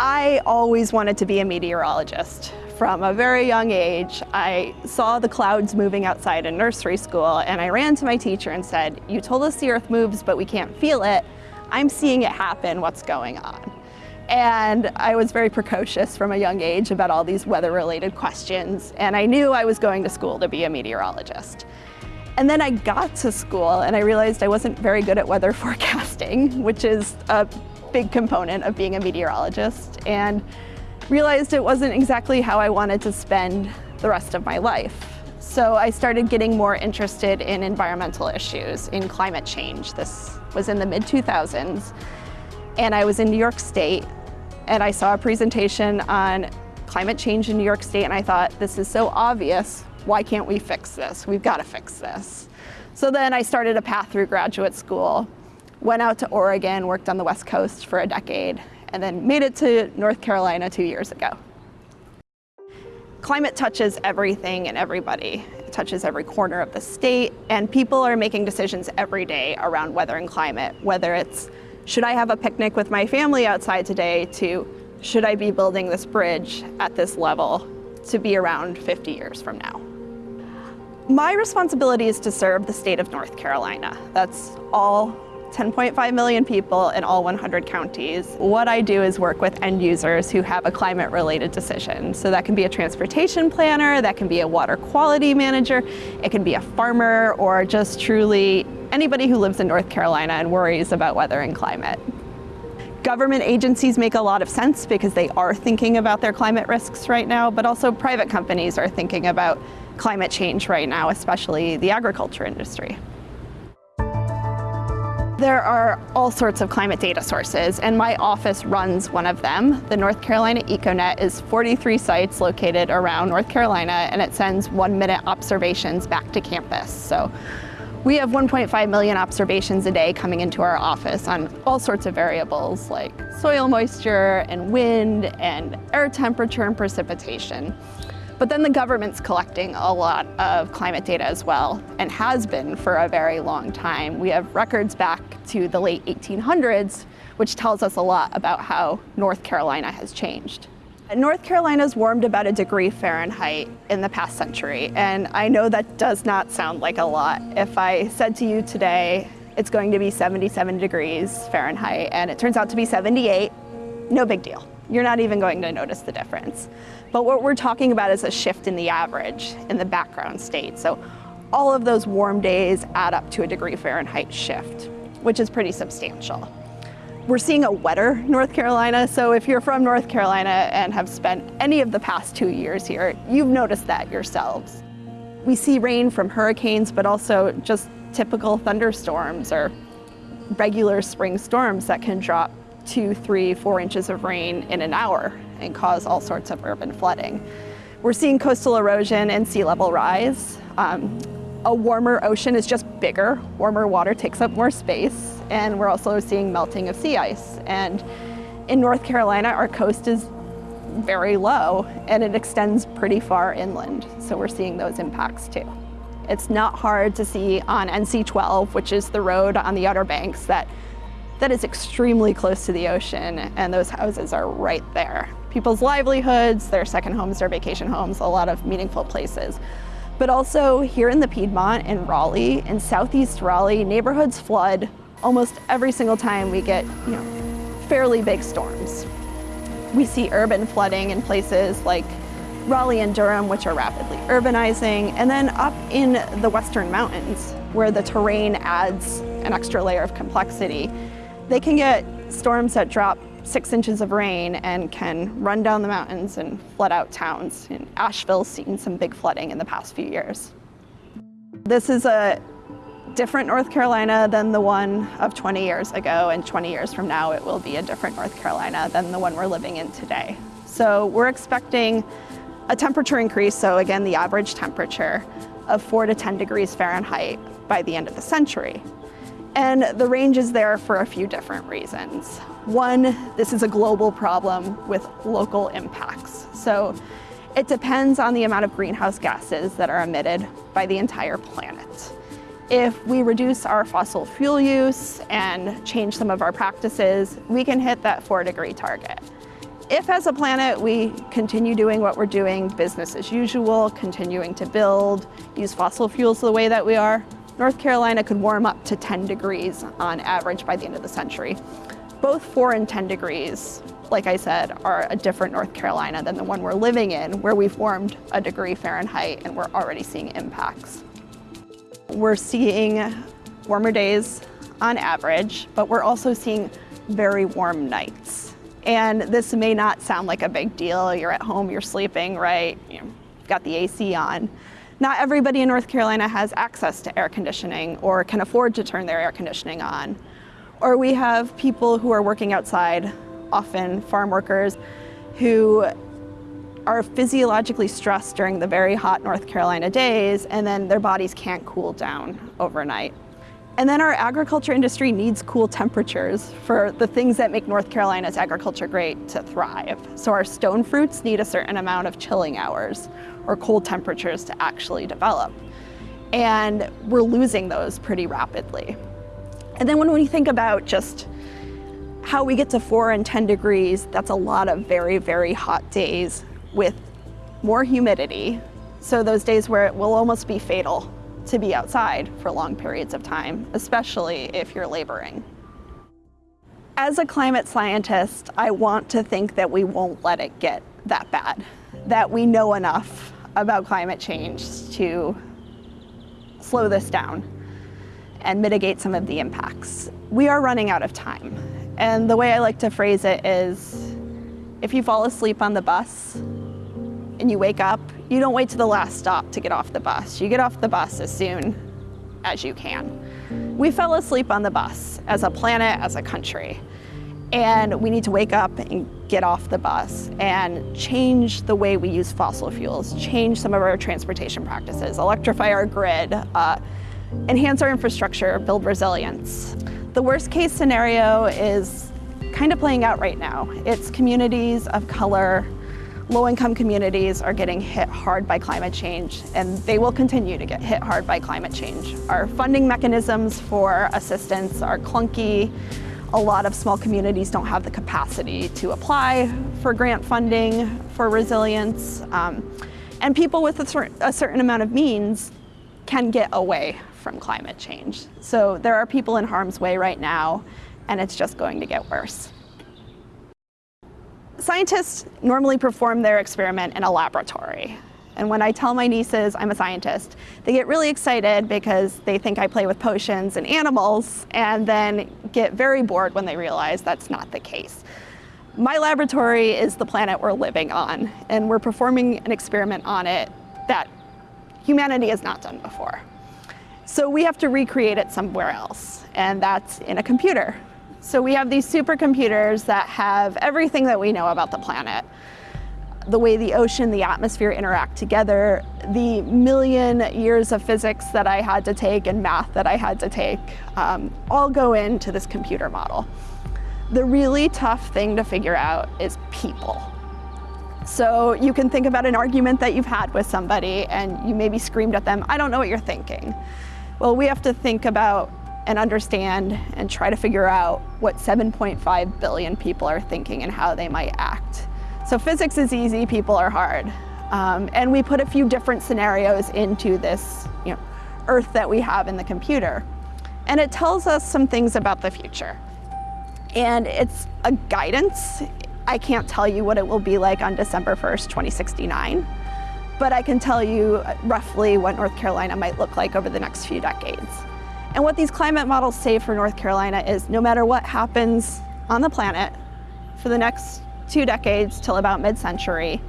I always wanted to be a meteorologist. From a very young age, I saw the clouds moving outside in nursery school and I ran to my teacher and said, you told us the earth moves but we can't feel it. I'm seeing it happen, what's going on? And I was very precocious from a young age about all these weather-related questions, and I knew I was going to school to be a meteorologist. And then I got to school and I realized I wasn't very good at weather forecasting, which is a big component of being a meteorologist, and realized it wasn't exactly how I wanted to spend the rest of my life. So I started getting more interested in environmental issues, in climate change. This was in the mid-2000s, and I was in New York State and I saw a presentation on climate change in New York State and I thought, this is so obvious, why can't we fix this? We've got to fix this. So then I started a path through graduate school, went out to Oregon, worked on the West Coast for a decade, and then made it to North Carolina two years ago. Climate touches everything and everybody. It touches every corner of the state, and people are making decisions every day around weather and climate, whether it's should I have a picnic with my family outside today to should I be building this bridge at this level to be around 50 years from now. My responsibility is to serve the state of North Carolina. That's all 10.5 million people in all 100 counties. What I do is work with end users who have a climate related decision. So that can be a transportation planner, that can be a water quality manager, it can be a farmer or just truly anybody who lives in North Carolina and worries about weather and climate. Government agencies make a lot of sense because they are thinking about their climate risks right now, but also private companies are thinking about climate change right now, especially the agriculture industry. There are all sorts of climate data sources, and my office runs one of them. The North Carolina EcoNet is 43 sites located around North Carolina, and it sends one-minute observations back to campus. So we have 1.5 million observations a day coming into our office on all sorts of variables like soil moisture and wind and air temperature and precipitation. But then the government's collecting a lot of climate data as well, and has been for a very long time. We have records back to the late 1800s, which tells us a lot about how North Carolina has changed. North Carolina's warmed about a degree Fahrenheit in the past century, and I know that does not sound like a lot. If I said to you today, it's going to be 77 degrees Fahrenheit, and it turns out to be 78, no big deal. You're not even going to notice the difference. But what we're talking about is a shift in the average in the background state. So all of those warm days add up to a degree Fahrenheit shift, which is pretty substantial. We're seeing a wetter North Carolina, so if you're from North Carolina and have spent any of the past two years here, you've noticed that yourselves. We see rain from hurricanes, but also just typical thunderstorms or regular spring storms that can drop two, three, four inches of rain in an hour and cause all sorts of urban flooding. We're seeing coastal erosion and sea level rise. Um, a warmer ocean is just bigger. Warmer water takes up more space. And we're also seeing melting of sea ice. And in North Carolina, our coast is very low and it extends pretty far inland. So we're seeing those impacts too. It's not hard to see on NC-12, which is the road on the Outer Banks, that that is extremely close to the ocean and those houses are right there. People's livelihoods, their second homes, their vacation homes, a lot of meaningful places. But also here in the Piedmont in Raleigh, in southeast Raleigh, neighborhoods flood almost every single time we get you know, fairly big storms. We see urban flooding in places like Raleigh and Durham, which are rapidly urbanizing, and then up in the western mountains, where the terrain adds an extra layer of complexity. They can get storms that drop six inches of rain and can run down the mountains and flood out towns. And Asheville's seen some big flooding in the past few years. This is a different North Carolina than the one of 20 years ago, and 20 years from now it will be a different North Carolina than the one we're living in today. So we're expecting a temperature increase, so again the average temperature, of 4 to 10 degrees Fahrenheit by the end of the century. And the range is there for a few different reasons. One, this is a global problem with local impacts. So it depends on the amount of greenhouse gases that are emitted by the entire planet. If we reduce our fossil fuel use and change some of our practices, we can hit that four degree target. If as a planet we continue doing what we're doing, business as usual, continuing to build, use fossil fuels the way that we are, North Carolina could warm up to 10 degrees on average by the end of the century. Both 4 and 10 degrees, like I said, are a different North Carolina than the one we're living in, where we've warmed a degree Fahrenheit and we're already seeing impacts. We're seeing warmer days on average, but we're also seeing very warm nights. And this may not sound like a big deal. You're at home, you're sleeping, right? You've got the AC on. Not everybody in North Carolina has access to air conditioning or can afford to turn their air conditioning on. Or we have people who are working outside, often farm workers, who are physiologically stressed during the very hot North Carolina days and then their bodies can't cool down overnight. And then our agriculture industry needs cool temperatures for the things that make North Carolina's agriculture great to thrive. So our stone fruits need a certain amount of chilling hours or cold temperatures to actually develop. And we're losing those pretty rapidly. And then when we think about just how we get to four and 10 degrees, that's a lot of very, very hot days with more humidity. So those days where it will almost be fatal to be outside for long periods of time, especially if you're laboring. As a climate scientist, I want to think that we won't let it get that bad, that we know enough about climate change to slow this down and mitigate some of the impacts. We are running out of time. And the way I like to phrase it is, if you fall asleep on the bus and you wake up you don't wait to the last stop to get off the bus. You get off the bus as soon as you can. We fell asleep on the bus as a planet, as a country. And we need to wake up and get off the bus and change the way we use fossil fuels, change some of our transportation practices, electrify our grid, uh, enhance our infrastructure, build resilience. The worst case scenario is kind of playing out right now. It's communities of color Low-income communities are getting hit hard by climate change, and they will continue to get hit hard by climate change. Our funding mechanisms for assistance are clunky. A lot of small communities don't have the capacity to apply for grant funding for resilience. Um, and people with a, cer a certain amount of means can get away from climate change. So there are people in harm's way right now, and it's just going to get worse. Scientists normally perform their experiment in a laboratory. And when I tell my nieces I'm a scientist, they get really excited because they think I play with potions and animals and then get very bored when they realize that's not the case. My laboratory is the planet we're living on and we're performing an experiment on it that humanity has not done before. So we have to recreate it somewhere else and that's in a computer. So we have these supercomputers that have everything that we know about the planet. The way the ocean, the atmosphere interact together, the million years of physics that I had to take and math that I had to take, um, all go into this computer model. The really tough thing to figure out is people. So you can think about an argument that you've had with somebody and you maybe screamed at them, I don't know what you're thinking. Well, we have to think about and understand and try to figure out what 7.5 billion people are thinking and how they might act. So physics is easy, people are hard. Um, and we put a few different scenarios into this you know, Earth that we have in the computer. And it tells us some things about the future. And it's a guidance. I can't tell you what it will be like on December 1st, 2069, but I can tell you roughly what North Carolina might look like over the next few decades. And what these climate models say for North Carolina is no matter what happens on the planet for the next two decades till about mid-century,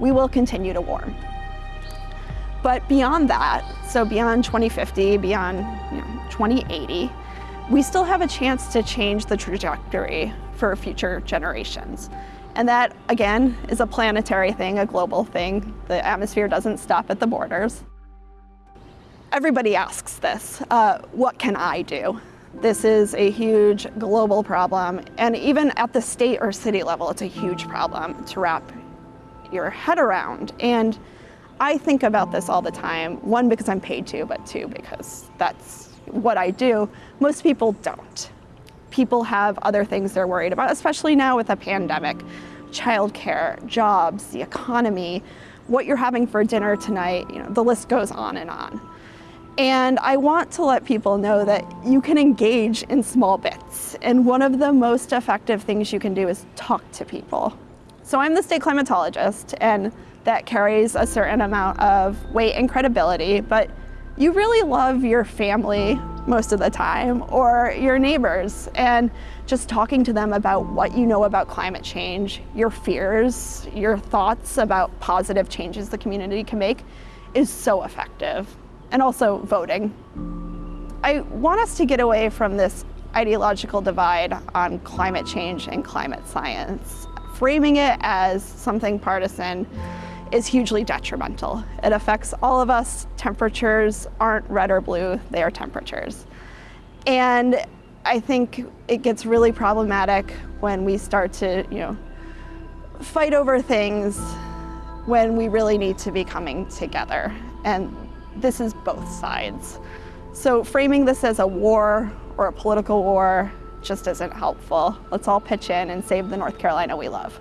we will continue to warm. But beyond that, so beyond 2050, beyond you know, 2080, we still have a chance to change the trajectory for future generations. And that, again, is a planetary thing, a global thing. The atmosphere doesn't stop at the borders. Everybody asks this, uh, what can I do? This is a huge global problem, and even at the state or city level, it's a huge problem to wrap your head around. And I think about this all the time, one, because I'm paid to, but two, because that's what I do. Most people don't. People have other things they're worried about, especially now with a pandemic childcare, jobs, the economy, what you're having for dinner tonight, you know, the list goes on and on. And I want to let people know that you can engage in small bits. And one of the most effective things you can do is talk to people. So I'm the state climatologist, and that carries a certain amount of weight and credibility, but you really love your family most of the time or your neighbors and just talking to them about what you know about climate change, your fears, your thoughts about positive changes the community can make is so effective and also voting. I want us to get away from this ideological divide on climate change and climate science. Framing it as something partisan is hugely detrimental. It affects all of us. Temperatures aren't red or blue, they are temperatures. And I think it gets really problematic when we start to, you know, fight over things when we really need to be coming together. And this is both sides. So framing this as a war or a political war just isn't helpful. Let's all pitch in and save the North Carolina we love.